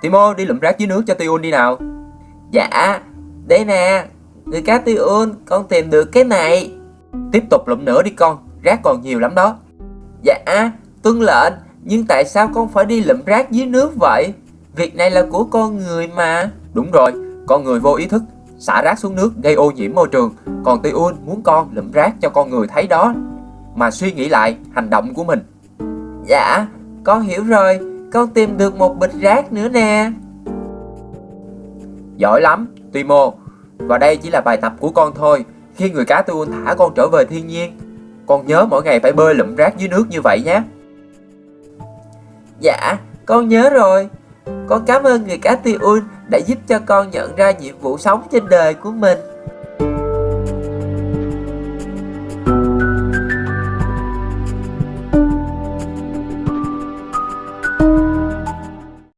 Timo, đi lụm rác dưới nước cho Tiun đi nào. Dạ Đây nè. Người cá Tiun Con tìm được cái này. Tiếp tục lụm nữa đi con, Rác còn nhiều lắm đó. Dạ Tuân lệnh, Nhưng tại sao con phải đi lụm rác dưới nước vậy? Việc này là của con người mà. Đúng rồi, Con người vô ý thức, Xả rác xuống nước gây ô nhiễm môi trường. Còn Tiun muốn con lụm rác cho con người thấy đó. Mà suy nghĩ lại hành động của mình. Dạ Con hiểu rồi. Con tìm được một bịch rác nữa nè. Giỏi lắm Timo. Và đây chỉ là bài tập của con thôi. Khi người cá Tiun thả con trở về thiên nhiên Con nhớ mỗi ngày phải bơi lụm rác dưới nước như vậy nhé. Dạ Con nhớ rồi. Con cảm ơn người cá Tiun đã giúp cho con nhận ra nhiệm vụ sống trên đời của mình